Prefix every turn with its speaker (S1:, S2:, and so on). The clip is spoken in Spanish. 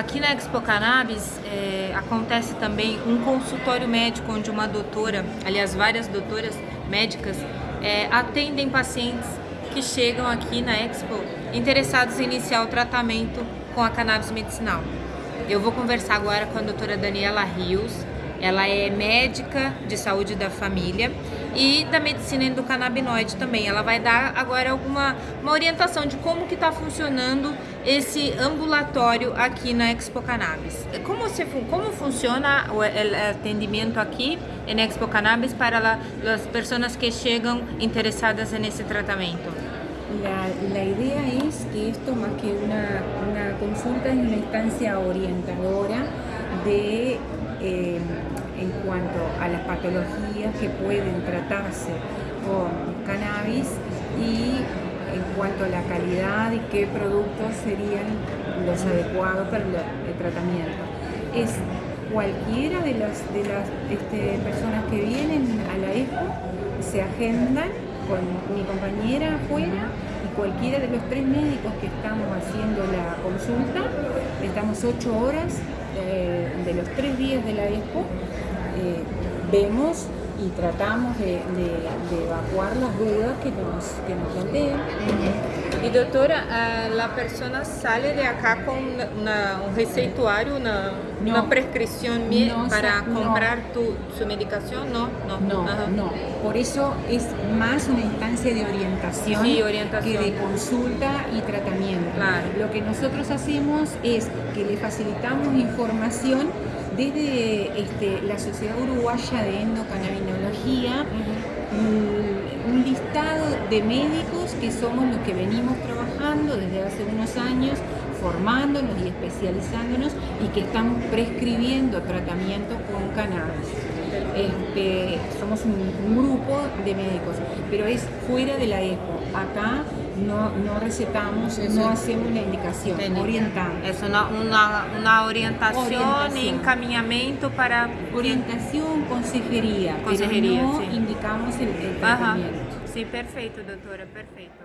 S1: Aqui na Expo Cannabis é, acontece também um consultório médico onde uma doutora, aliás várias doutoras médicas, é, atendem pacientes que chegam aqui na Expo interessados em iniciar o tratamento com a cannabis medicinal. Eu vou conversar agora com a doutora Daniela Rios, ela é médica de saúde da família e da medicina endocannabinoide também. Ela vai dar agora alguma uma orientação de como que está funcionando esse ambulatório aqui na Expo Cannabis. Como, se, como funciona o, o atendimento aqui na Expo Cannabis para as pessoas que chegam interessadas nesse tratamento?
S2: La, la, idea es que esto más que una, una consulta es una instancia orientadora de eh, en cuanto a las patologías que pueden tratarse con cannabis y en cuanto a la calidad y qué productos serían los adecuados para el tratamiento. Es cualquiera de las, de las este, personas que vienen a la EXPO se agendan con mi compañera afuera y cualquiera de los tres médicos que estamos haciendo la consulta, estamos ocho horas eh, de los tres días de la expo, eh, vemos y tratamos de, de, de, evacuar las dudas que nos, que nos plantean.
S1: E doutora, a persona sale de acá com una, um receituário, una, no, una prescripción no, para comprar no. tu, su medicación? No,
S2: no, no, no. Por eso es más una instancia de orientación,
S1: sí, orientación.
S2: que de consulta y tratamiento.
S1: Claro.
S2: Lo que nosotros hacemos es que le facilitamos información desde este, la Sociedad Uruguaya de Endocannabinología, un, un listado de médicos que somos los que venimos trabajando desde hace unos años, formándonos y especializándonos y que estamos prescribiendo tratamientos con cannabis. Este, somos un, grupo de médicos, pero es fuera de la EPO. Acá no, no recetamos, sí, no hacemos la indicación, orientamos.
S1: Es una, una, una orientación, orientación, y encaminamiento para...
S2: Orientación, consejería, consejería pero no sí. indicamos el, el tratamiento.
S1: Ajá. Sí, perfecto, doctora, perfecto.